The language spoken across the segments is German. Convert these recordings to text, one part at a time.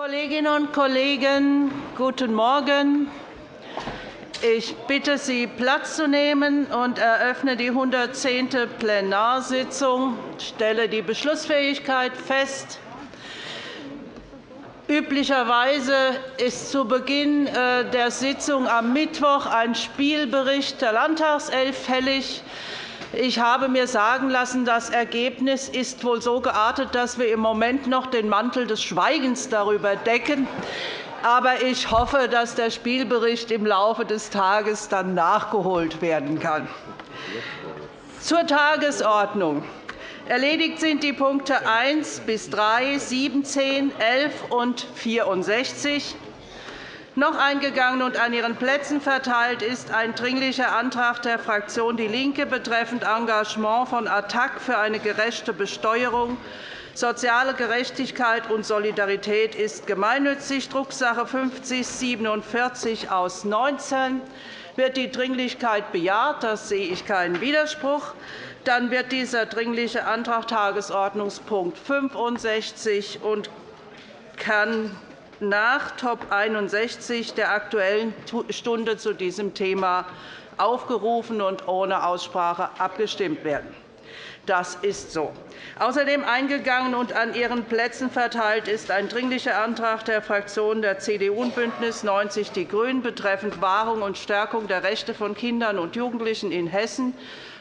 Kolleginnen und Kollegen, guten Morgen. Ich bitte Sie, Platz zu nehmen und eröffne die 110. Plenarsitzung. Ich stelle die Beschlussfähigkeit fest. Üblicherweise ist zu Beginn äh, der Sitzung am Mittwoch ein Spielbericht der Landtagself fällig. Ich habe mir sagen lassen, das Ergebnis ist wohl so geartet, dass wir im Moment noch den Mantel des Schweigens darüber decken. Aber ich hoffe, dass der Spielbericht im Laufe des Tages dann nachgeholt werden kann. Zur Tagesordnung. Erledigt sind die Punkte 1 bis 3, 17, 11 und 64. Noch eingegangen und an Ihren Plätzen verteilt ist ein Dringlicher Antrag der Fraktion DIE LINKE betreffend Engagement von ATTAC für eine gerechte Besteuerung. Soziale Gerechtigkeit und Solidarität ist gemeinnützig, Drucksache 5047 aus 19. Wird die Dringlichkeit bejaht? Das sehe ich keinen Widerspruch dann wird dieser Dringliche Antrag Tagesordnungspunkt 65 und kann nach Top 61 der Aktuellen Stunde zu diesem Thema aufgerufen und ohne Aussprache abgestimmt werden. Das ist so. Außerdem eingegangen und an Ihren Plätzen verteilt ist ein Dringlicher Antrag der Fraktionen der CDU und BÜNDNIS 90 die GRÜNEN betreffend Wahrung und Stärkung der Rechte von Kindern und Jugendlichen in Hessen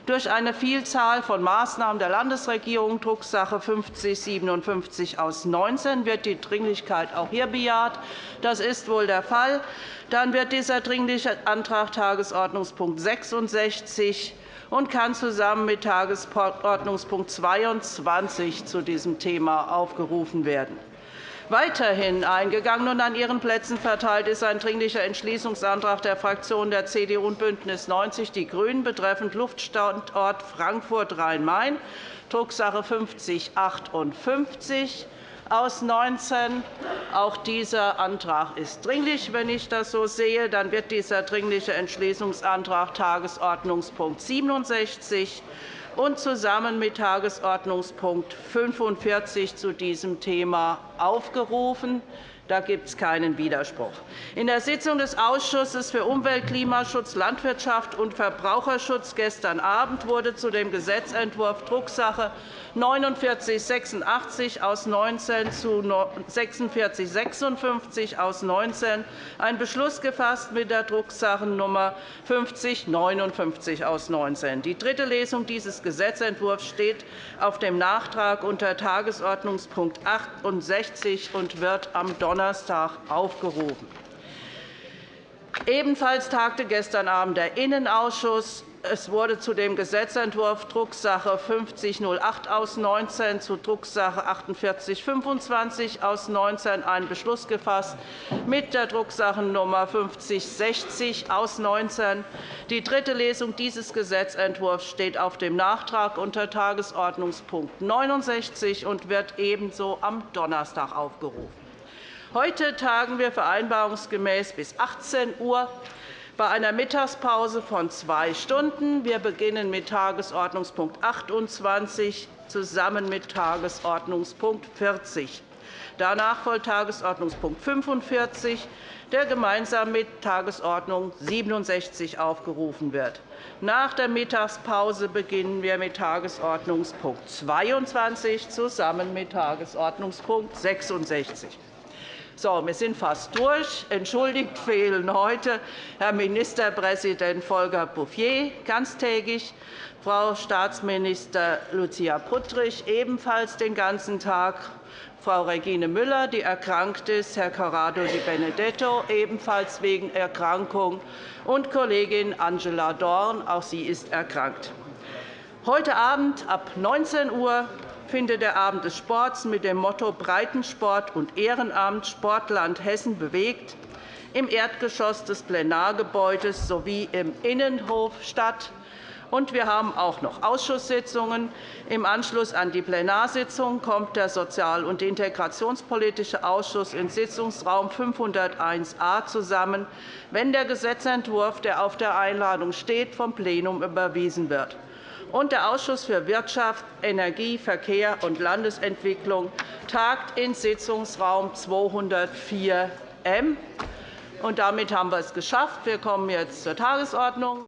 durch eine Vielzahl von Maßnahmen der Landesregierung, Drucksache 5057 aus 19, wird die Dringlichkeit auch hier bejaht. Das ist wohl der Fall. Dann wird dieser Dringliche Antrag Tagesordnungspunkt 66 und kann zusammen mit Tagesordnungspunkt 22 zu diesem Thema aufgerufen werden. Weiterhin eingegangen und an Ihren Plätzen verteilt ist ein Dringlicher Entschließungsantrag der Fraktionen der CDU und BÜNDNIS 90 die GRÜNEN betreffend Luftstandort Frankfurt-Rhein-Main, Drucksache 5058 aus 19. Auch dieser Antrag ist dringlich. Wenn ich das so sehe, dann wird dieser Dringliche Entschließungsantrag Tagesordnungspunkt 67 und zusammen mit Tagesordnungspunkt 45 zu diesem Thema aufgerufen. Da gibt es keinen Widerspruch. In der Sitzung des Ausschusses für Umwelt, Klimaschutz, Landwirtschaft und Verbraucherschutz gestern Abend wurde zu dem Gesetzentwurf Drucksache 4986 aus 19 zu 4656 aus 19 ein Beschluss gefasst mit der Drucksache 5059 aus 19. Die dritte Lesung dieses Gesetzentwurfs steht auf dem Nachtrag unter Tagesordnungspunkt 68 und wird am Donnerstag Donnerstag aufgerufen. Ebenfalls tagte gestern Abend der Innenausschuss. Es wurde zu dem Gesetzentwurf Drucksache 5008 aus 19 zu Drucksache 4825 aus 19 ein Beschluss gefasst mit der Drucksache Nummer 5060 aus 19. Die dritte Lesung dieses Gesetzentwurfs steht auf dem Nachtrag unter Tagesordnungspunkt 69 und wird ebenso am Donnerstag aufgerufen. Heute tagen wir vereinbarungsgemäß bis 18 Uhr bei einer Mittagspause von zwei Stunden. Wir beginnen mit Tagesordnungspunkt 28 zusammen mit Tagesordnungspunkt 40. Danach folgt Tagesordnungspunkt 45, der gemeinsam mit Tagesordnung 67 aufgerufen wird. Nach der Mittagspause beginnen wir mit Tagesordnungspunkt 22 zusammen mit Tagesordnungspunkt 66. So, wir sind fast durch. Entschuldigt fehlen heute Herr Ministerpräsident Volker Bouffier ganztägig, Frau Staatsminister Lucia Puttrich ebenfalls den ganzen Tag, Frau Regine Müller, die erkrankt ist, Herr Corrado Di Benedetto, ebenfalls wegen Erkrankung, und Kollegin Angela Dorn, auch sie ist erkrankt. Heute Abend ab 19 Uhr findet der Abend des Sports mit dem Motto Breitensport und Ehrenamt Sportland Hessen bewegt im Erdgeschoss des Plenargebäudes sowie im Innenhof statt. wir haben auch noch Ausschusssitzungen. Im Anschluss an die Plenarsitzung kommt der Sozial- und Integrationspolitische Ausschuss in Sitzungsraum 501a zusammen, wenn der Gesetzentwurf, der auf der Einladung steht, vom Plenum überwiesen wird. Und der Ausschuss für Wirtschaft, Energie, Verkehr und Landesentwicklung tagt in Sitzungsraum 204 M. damit haben wir es geschafft. Wir kommen jetzt zur Tagesordnung.